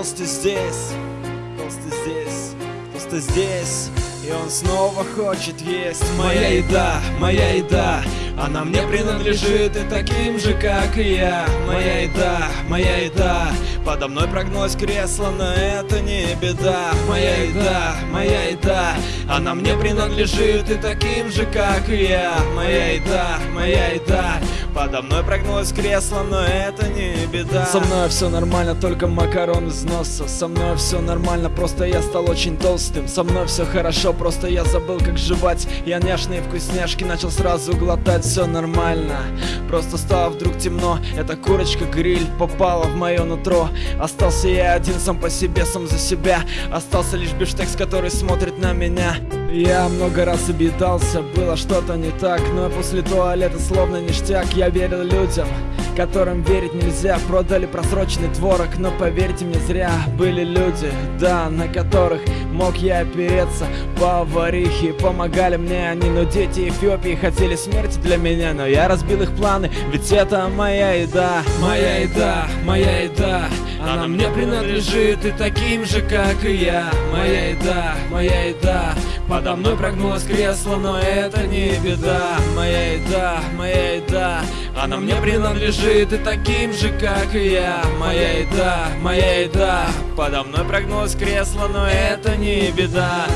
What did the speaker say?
толстый здесь, толстый здесь, толстый здесь. И он снова хочет есть. Моя еда, моя еда Она мне принадлежит и таким же, как и я. Моя еда, моя еда Подо мной прогнулось кресло, но это не беда. Моя еда, моя еда Она мне принадлежит и таким же, как и я. Моя еда, моя еда Подо мной прогнулось кресло, но это не беда. Со мной все нормально, только макарон из носа. Со мной все нормально, просто я стал очень толстым. Со мной все хорошо, просто я забыл как жевать. Я няшные вкусняшки начал сразу глотать Все нормально, просто стало вдруг темно Эта курочка-гриль попала в мое нутро. Остался я один сам по себе, сам за себя. Остался лишь бифштекс, который смотрит на меня я много раз обидался, было что-то не так Но после туалета словно ништяк Я верил людям, которым верить нельзя. Продали просроченный творог, но поверьте мне зря Были люди, да, на которых мог я опереться. Поварихи помогали мне они Но дети Эфиопии хотели смерти для меня Но я разбил их планы, ведь это моя еда. Моя еда, моя еда Она мне принадлежит. и таким же, как и я. Моя еда, моя еда Подо мной прогнулось кресло, но это не беда. Моя еда, моя еда. Она мне принадлежит и таким же, как и я. Моя еда, моя еда. Подо мной прогнулось кресло, но это не беда